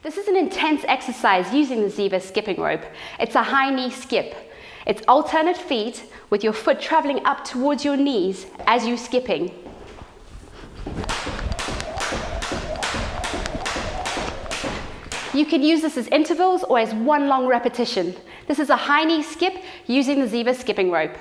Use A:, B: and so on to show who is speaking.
A: This is an intense exercise using the Ziva skipping rope. It's a high knee skip. It's alternate feet with your foot traveling up towards your knees as you're skipping. You can use this as intervals or as one long repetition. This is a high knee skip using the Ziva skipping rope.